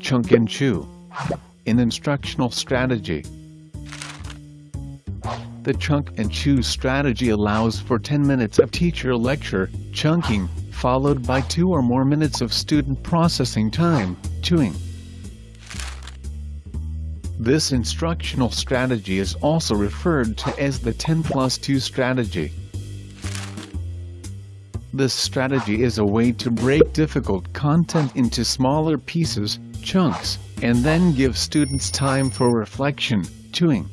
Chunk and chew. An instructional strategy. The chunk and chew strategy allows for 10 minutes of teacher lecture, chunking, followed by 2 or more minutes of student processing time, chewing. This instructional strategy is also referred to as the 10 plus 2 strategy. This strategy is a way to break difficult content into smaller pieces, chunks, and then give students time for reflection, chewing.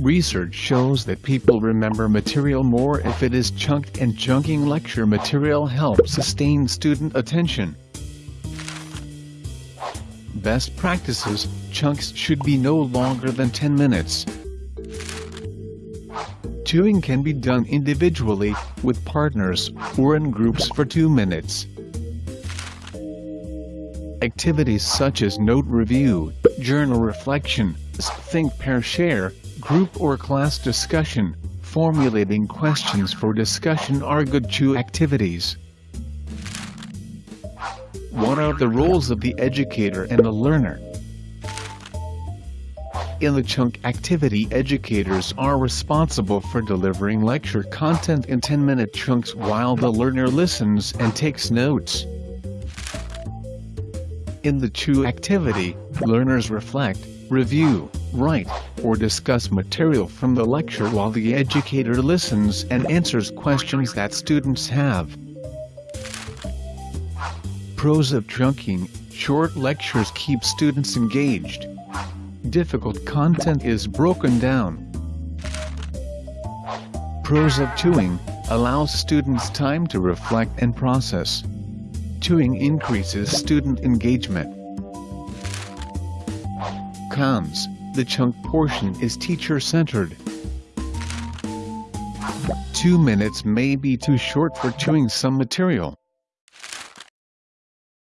Research shows that people remember material more if it is chunked and chunking lecture material helps sustain student attention. Best practices, chunks should be no longer than 10 minutes. Chewing can be done individually, with partners, or in groups for 2 minutes. Activities such as note review, journal reflection, think pair share, group or class discussion, formulating questions for discussion are good chew activities. What are the roles of the educator and the learner? In the chunk activity educators are responsible for delivering lecture content in 10-minute chunks while the learner listens and takes notes. In the chew activity, learners reflect, review, write, or discuss material from the lecture while the educator listens and answers questions that students have. Pros of chunking, short lectures keep students engaged. Difficult content is broken down. Pros of chewing, allows students time to reflect and process. Chewing increases student engagement. Cons, the chunk portion is teacher-centered. Two minutes may be too short for chewing some material.